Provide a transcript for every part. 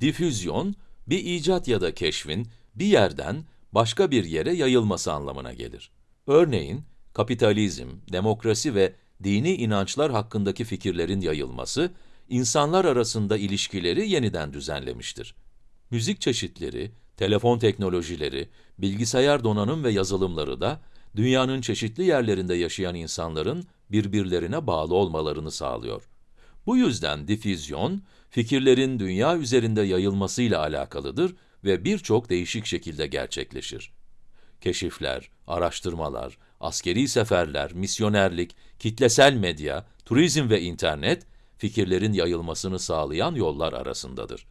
Difüzyon, bir icat ya da keşfin bir yerden başka bir yere yayılması anlamına gelir. Örneğin, kapitalizm, demokrasi ve dini inançlar hakkındaki fikirlerin yayılması, insanlar arasında ilişkileri yeniden düzenlemiştir. Müzik çeşitleri, telefon teknolojileri, bilgisayar donanım ve yazılımları da dünyanın çeşitli yerlerinde yaşayan insanların birbirlerine bağlı olmalarını sağlıyor. Bu yüzden difüzyon, fikirlerin dünya üzerinde yayılmasıyla alakalıdır ve birçok değişik şekilde gerçekleşir. Keşifler, araştırmalar, askeri seferler, misyonerlik, kitlesel medya, turizm ve internet, fikirlerin yayılmasını sağlayan yollar arasındadır.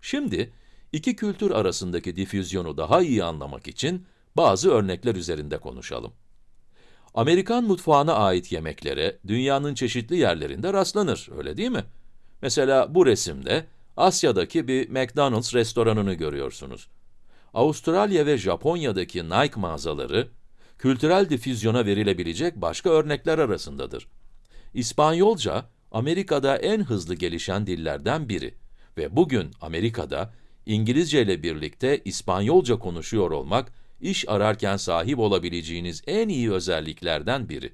Şimdi, iki kültür arasındaki difüzyonu daha iyi anlamak için bazı örnekler üzerinde konuşalım. Amerikan mutfağına ait yemeklere dünyanın çeşitli yerlerinde rastlanır, öyle değil mi? Mesela bu resimde Asya'daki bir McDonald's restoranını görüyorsunuz. Avustralya ve Japonya'daki Nike mağazaları, kültürel difüzyona verilebilecek başka örnekler arasındadır. İspanyolca, Amerika'da en hızlı gelişen dillerden biri ve bugün Amerika'da İngilizce ile birlikte İspanyolca konuşuyor olmak, iş ararken sahip olabileceğiniz en iyi özelliklerden biri.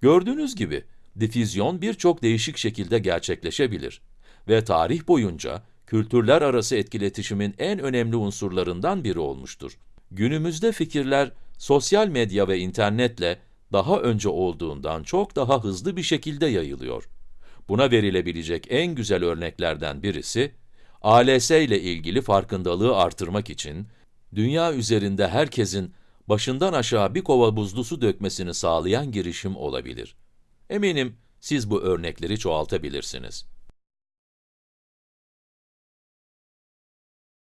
Gördüğünüz gibi, difüzyon birçok değişik şekilde gerçekleşebilir ve tarih boyunca kültürler arası etkiletişimin en önemli unsurlarından biri olmuştur. Günümüzde fikirler sosyal medya ve internetle daha önce olduğundan çok daha hızlı bir şekilde yayılıyor. Buna verilebilecek en güzel örneklerden birisi, ALS ile ilgili farkındalığı artırmak için, dünya üzerinde herkesin başından aşağı bir kova buzlu su dökmesini sağlayan girişim olabilir. Eminim siz bu örnekleri çoğaltabilirsiniz.